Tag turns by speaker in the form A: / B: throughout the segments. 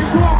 A: Black.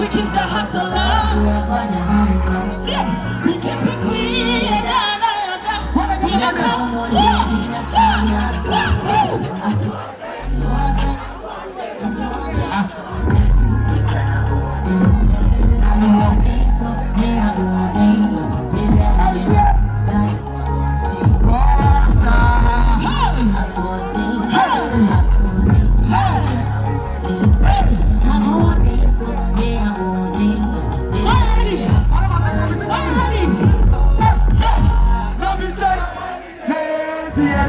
B: we keep the hustle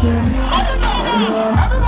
A: Everybody,
B: everybody.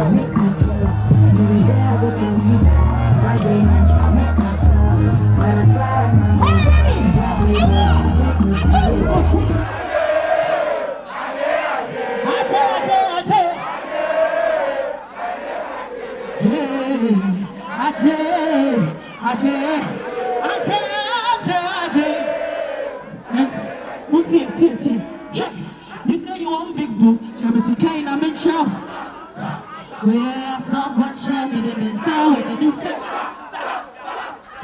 A: You
B: say you want big boobs, Jamie Sikane, I'm in show. Well, someone chanting in me, so it can be.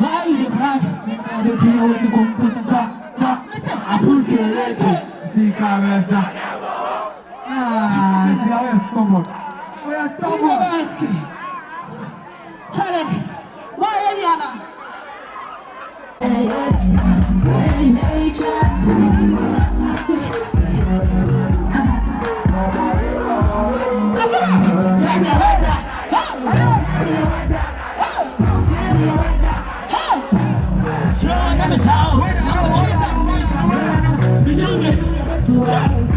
B: Why you cry? I don't know what you're going to put in
C: the
B: I put your letter,
C: see, cabeza.
A: I